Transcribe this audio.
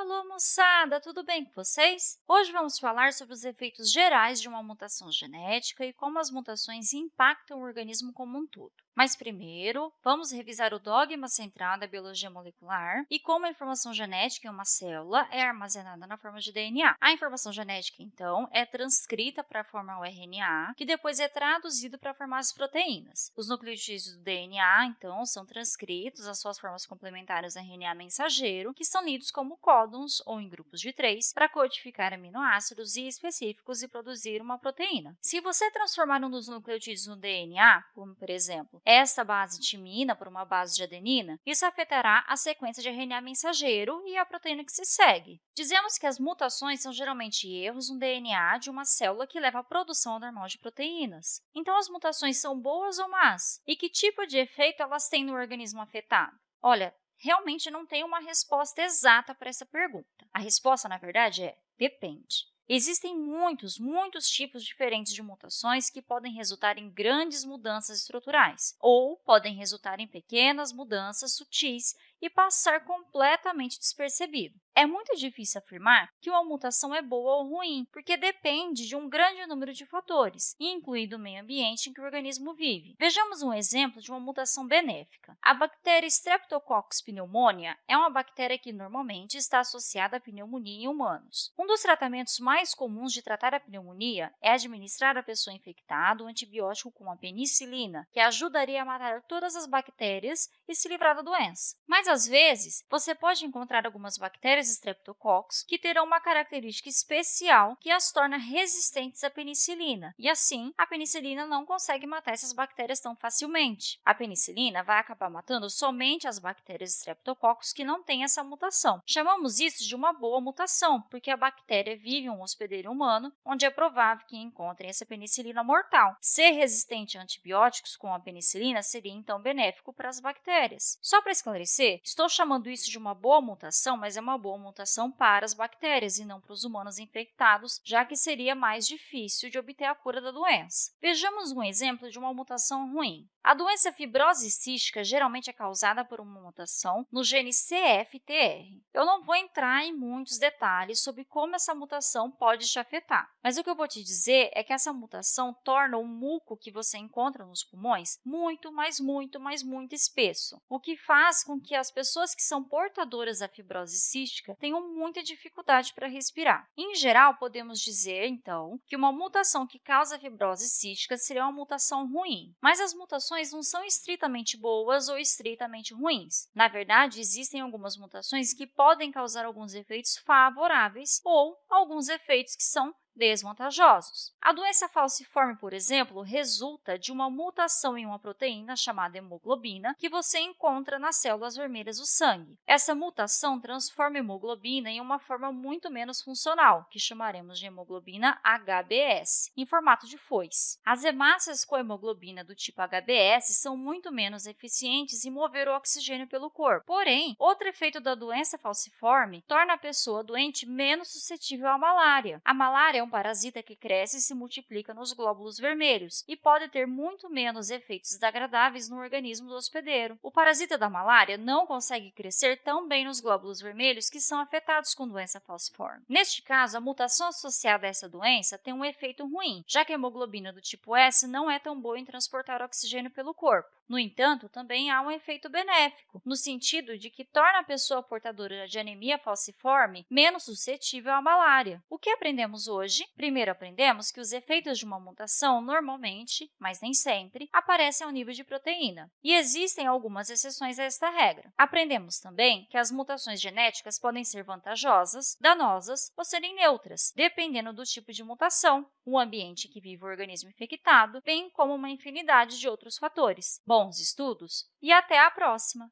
alô, moçada! Tudo bem com vocês? Hoje vamos falar sobre os efeitos gerais de uma mutação genética e como as mutações impactam o organismo como um todo. Mas primeiro, vamos revisar o dogma central da biologia molecular e como a informação genética em uma célula é armazenada na forma de DNA. A informação genética, então, é transcrita para formar o RNA, que depois é traduzido para formar as proteínas. Os nucleotídeos do DNA, então, são transcritos às suas formas complementares RNA mensageiro, que são lidos como códons ou em grupos de três, para codificar aminoácidos específicos e produzir uma proteína. Se você transformar um dos nucleotídeos no DNA, como por exemplo, esta base timina por uma base de adenina, isso afetará a sequência de RNA mensageiro e a proteína que se segue. Dizemos que as mutações são geralmente erros no DNA de uma célula que leva à produção normal de proteínas. Então, as mutações são boas ou más? E que tipo de efeito elas têm no organismo afetado? Olha, realmente não tem uma resposta exata para essa pergunta. A resposta, na verdade, é depende. Existem muitos, muitos tipos diferentes de mutações que podem resultar em grandes mudanças estruturais ou podem resultar em pequenas mudanças sutis e passar completamente despercebido. É muito difícil afirmar que uma mutação é boa ou ruim, porque depende de um grande número de fatores, incluindo o meio ambiente em que o organismo vive. Vejamos um exemplo de uma mutação benéfica. A bactéria Streptococcus pneumonia é uma bactéria que normalmente está associada à pneumonia em humanos. Um dos tratamentos mais comuns de tratar a pneumonia é administrar à pessoa infectada o antibiótico com a penicilina, que ajudaria a matar todas as bactérias e se livrar da doença. Mas, às vezes, você pode encontrar algumas bactérias Streptococcus que terão uma característica especial que as torna resistentes à penicilina, e assim a penicilina não consegue matar essas bactérias tão facilmente. A penicilina vai acabar matando somente as bactérias Streptococcus que não têm essa mutação. Chamamos isso de uma boa mutação, porque a bactéria vive em um hospedeiro humano, onde é provável que encontrem essa penicilina mortal. Ser resistente a antibióticos com a penicilina seria então benéfico para as bactérias. Só para esclarecer, estou chamando isso de uma boa mutação, mas é uma boa mutação para as bactérias e não para os humanos infectados, já que seria mais difícil de obter a cura da doença. Vejamos um exemplo de uma mutação ruim. A doença fibrose cística geralmente é causada por uma mutação no gene CFTR. Eu não vou entrar em muitos detalhes sobre como essa mutação pode te afetar, mas o que eu vou te dizer é que essa mutação torna o muco que você encontra nos pulmões muito, mas muito, mas muito espesso, o que faz com que as pessoas que são portadoras da fibrose cística tenham muita dificuldade para respirar. Em geral, podemos dizer, então, que uma mutação que causa fibrose cística seria uma mutação ruim, mas as mutações mutações não são estritamente boas ou estritamente ruins. Na verdade, existem algumas mutações que podem causar alguns efeitos favoráveis ou alguns efeitos que são desvantajosos. A doença falciforme, por exemplo, resulta de uma mutação em uma proteína chamada hemoglobina que você encontra nas células vermelhas do sangue. Essa mutação transforma a hemoglobina em uma forma muito menos funcional, que chamaremos de hemoglobina HBS, em formato de foice. As hemácias com hemoglobina do tipo HBS são muito menos eficientes em mover o oxigênio pelo corpo. Porém, outro efeito da doença falciforme torna a pessoa doente menos suscetível à malária. A malária é parasita que cresce e se multiplica nos glóbulos vermelhos e pode ter muito menos efeitos desagradáveis no organismo do hospedeiro. O parasita da malária não consegue crescer tão bem nos glóbulos vermelhos que são afetados com doença falciforme. Neste caso, a mutação associada a essa doença tem um efeito ruim, já que a hemoglobina do tipo S não é tão boa em transportar oxigênio pelo corpo. No entanto, também há um efeito benéfico, no sentido de que torna a pessoa portadora de anemia falciforme menos suscetível à malária. O que aprendemos hoje? Primeiro, aprendemos que os efeitos de uma mutação normalmente, mas nem sempre, aparecem ao nível de proteína, e existem algumas exceções a esta regra. Aprendemos também que as mutações genéticas podem ser vantajosas, danosas ou serem neutras, dependendo do tipo de mutação, o ambiente em que vive o organismo infectado, bem como uma infinidade de outros fatores. Bons estudos e até a próxima!